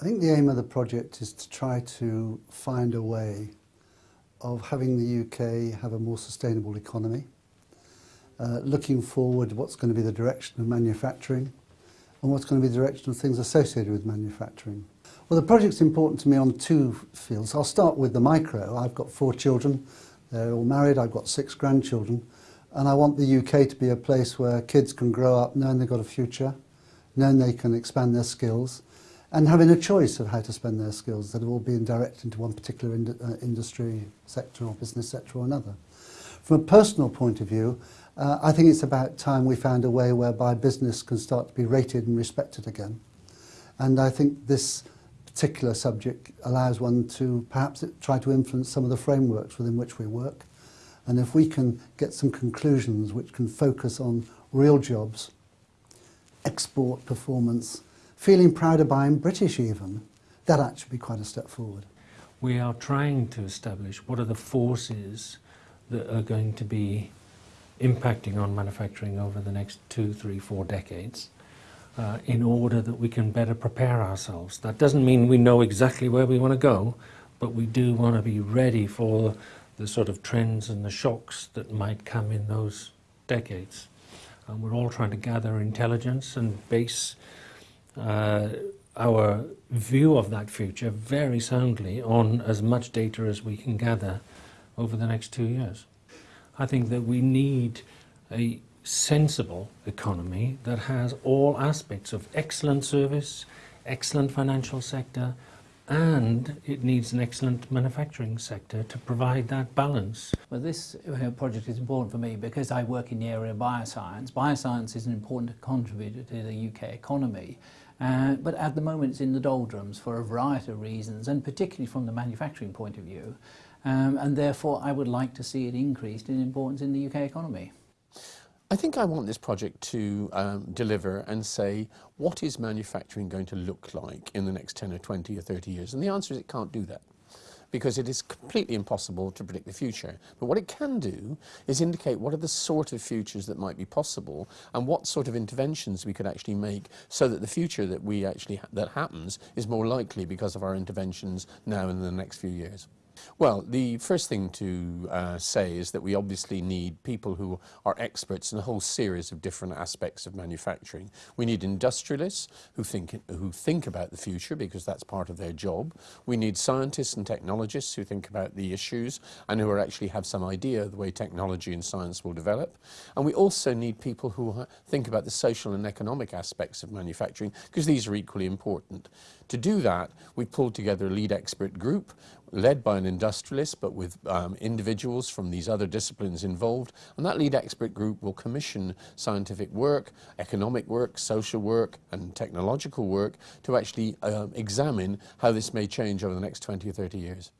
I think the aim of the project is to try to find a way of having the UK have a more sustainable economy, uh, looking forward what's going to be the direction of manufacturing and what's going to be the direction of things associated with manufacturing. Well, the project's important to me on two fields. I'll start with the micro. I've got four children, they're all married, I've got six grandchildren, and I want the UK to be a place where kids can grow up knowing they've got a future, knowing they can expand their skills, and having a choice of how to spend their skills that have all been directed into one particular ind uh, industry sector or business sector or another. From a personal point of view, uh, I think it's about time we found a way whereby business can start to be rated and respected again. And I think this particular subject allows one to perhaps try to influence some of the frameworks within which we work. And if we can get some conclusions which can focus on real jobs, export performance, feeling proud of buying British even, that actually be quite a step forward. We are trying to establish what are the forces that are going to be impacting on manufacturing over the next two, three, four decades uh, in order that we can better prepare ourselves. That doesn't mean we know exactly where we want to go, but we do want to be ready for the sort of trends and the shocks that might come in those decades. And we're all trying to gather intelligence and base uh, our view of that future very soundly on as much data as we can gather over the next two years. I think that we need a sensible economy that has all aspects of excellent service, excellent financial sector, and it needs an excellent manufacturing sector to provide that balance. Well, this uh, project is important for me because I work in the area of bioscience. Bioscience is an important contributor to the UK economy, uh, but at the moment it's in the doldrums for a variety of reasons, and particularly from the manufacturing point of view. Um, and therefore I would like to see it increased in importance in the UK economy. I think I want this project to um, deliver and say, what is manufacturing going to look like in the next 10 or 20 or 30 years? And the answer is it can't do that because it is completely impossible to predict the future. But what it can do is indicate what are the sort of futures that might be possible and what sort of interventions we could actually make so that the future that we actually ha that happens is more likely because of our interventions now and in the next few years. Well, the first thing to uh, say is that we obviously need people who are experts in a whole series of different aspects of manufacturing. We need industrialists who think, who think about the future because that's part of their job. We need scientists and technologists who think about the issues and who actually have some idea of the way technology and science will develop. And we also need people who think about the social and economic aspects of manufacturing because these are equally important. To do that, we pulled together a lead expert group led by an industrialist but with um, individuals from these other disciplines involved and that lead expert group will commission scientific work, economic work, social work and technological work to actually um, examine how this may change over the next 20 or 30 years.